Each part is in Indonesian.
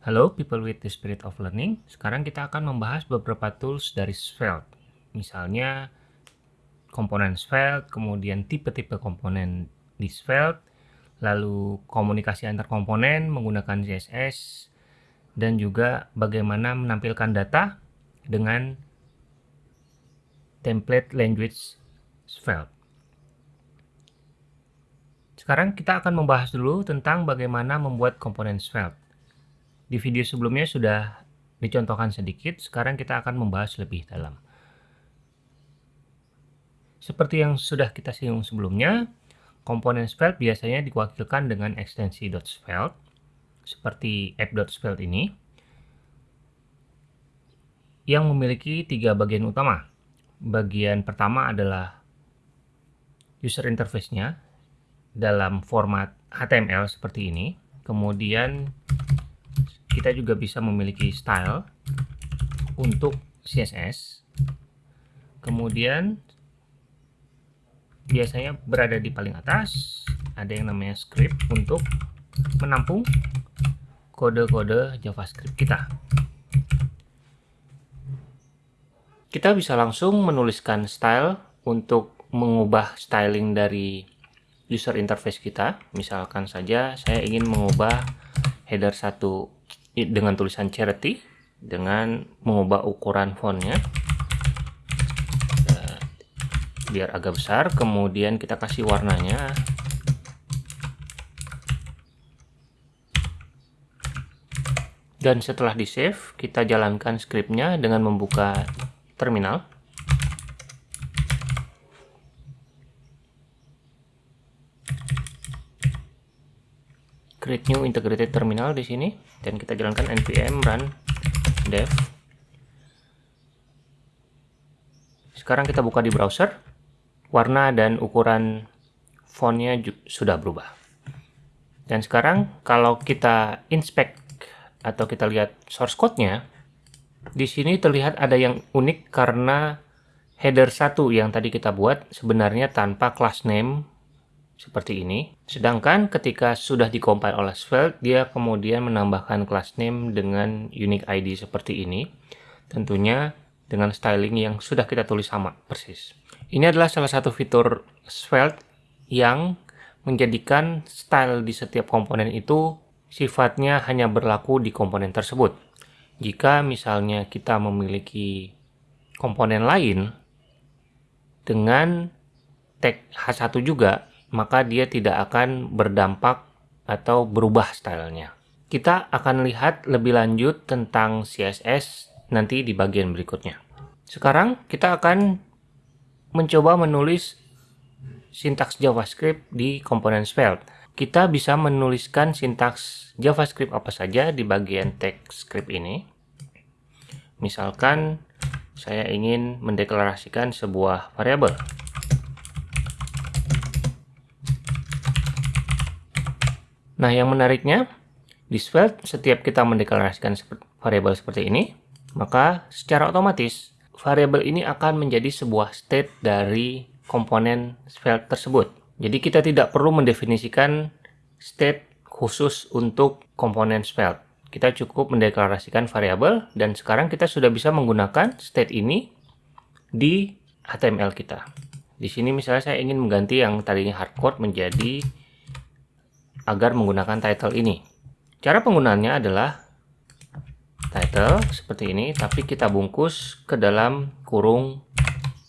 Halo people with the spirit of learning. Sekarang kita akan membahas beberapa tools dari Svelte. Misalnya komponen Svelte, kemudian tipe-tipe komponen di Svelte, lalu komunikasi antar komponen menggunakan CSS, dan juga bagaimana menampilkan data dengan template language Svelte. Sekarang kita akan membahas dulu tentang bagaimana membuat komponen Svelte. Di video sebelumnya sudah dicontohkan sedikit, sekarang kita akan membahas lebih dalam. Seperti yang sudah kita singgung sebelumnya, komponen Svelte biasanya diwakilkan dengan ekstensi .svelte, seperti app.svelte ini, yang memiliki tiga bagian utama. Bagian pertama adalah user interface-nya dalam format HTML seperti ini. Kemudian kita juga bisa memiliki style untuk CSS kemudian biasanya berada di paling atas ada yang namanya script untuk menampung kode-kode JavaScript kita. Kita bisa langsung menuliskan style untuk mengubah styling dari user interface kita. Misalkan saja saya ingin mengubah header satu dengan tulisan charity dengan mengubah ukuran fontnya. Eh, biar agak besar kemudian kita kasih warnanya. Dan setelah di save kita jalankan scriptnya dengan membuka terminal create new integrated terminal di sini. Dan kita jalankan npm run dev. Sekarang kita buka di browser. Warna dan ukuran fontnya sudah berubah. Dan sekarang kalau kita inspect atau kita lihat source code-nya di sini terlihat ada yang unik karena header 1 yang tadi kita buat sebenarnya tanpa class name seperti ini. Sedangkan ketika sudah dikompil oleh Svelte, dia kemudian menambahkan class name dengan unique ID seperti ini. Tentunya dengan styling yang sudah kita tulis sama persis. Ini adalah salah satu fitur Svelte yang menjadikan style di setiap komponen itu sifatnya hanya berlaku di komponen tersebut. Jika misalnya kita memiliki komponen lain dengan tag H1 juga, maka dia tidak akan berdampak atau berubah stylenya. Kita akan lihat lebih lanjut tentang CSS nanti di bagian berikutnya. Sekarang kita akan mencoba menulis sintaks JavaScript di komponen Svelte. Kita bisa menuliskan sintaks JavaScript apa saja di bagian text script ini. Misalkan saya ingin mendeklarasikan sebuah variabel. Nah, yang menariknya, di Svelte, setiap kita mendeklarasikan variabel seperti ini, maka secara otomatis variabel ini akan menjadi sebuah state dari komponen Svelte tersebut. Jadi kita tidak perlu mendefinisikan state khusus untuk komponen Svelte. Kita cukup mendeklarasikan variabel dan sekarang kita sudah bisa menggunakan state ini di HTML kita. Di sini misalnya saya ingin mengganti yang tadinya hardcode menjadi agar menggunakan title ini. Cara penggunaannya adalah title seperti ini, tapi kita bungkus ke dalam kurung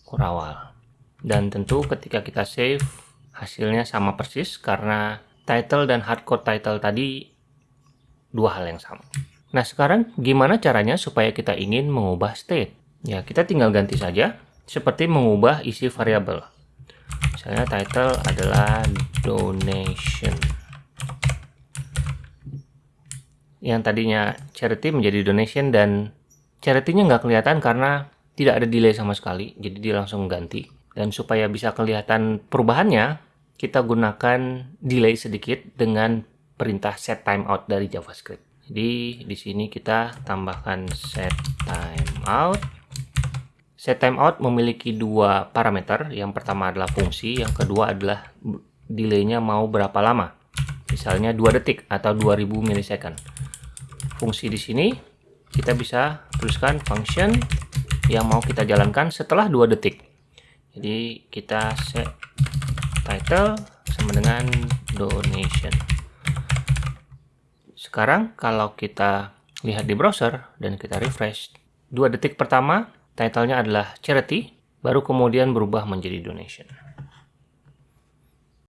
kurawal. Dan tentu ketika kita save, hasilnya sama persis karena title dan hardcode title tadi dua hal yang sama. Nah sekarang gimana caranya supaya kita ingin mengubah state? Ya kita tinggal ganti saja, seperti mengubah isi variabel. Misalnya title adalah donation yang tadinya charity menjadi donation dan charity-nya nggak kelihatan karena tidak ada delay sama sekali. Jadi dia langsung ganti. Dan supaya bisa kelihatan perubahannya kita gunakan delay sedikit dengan perintah set timeout dari JavaScript. Jadi di sini kita tambahkan set timeout set timeout memiliki dua parameter. Yang pertama adalah fungsi yang kedua adalah delaynya mau berapa lama. Misalnya 2 detik atau 2000 milisecond fungsi di sini, kita bisa tuliskan function yang mau kita jalankan setelah 2 detik. Jadi kita set title sama dengan donation. Sekarang kalau kita lihat di browser dan kita refresh, 2 detik pertama titlenya adalah charity, baru kemudian berubah menjadi donation.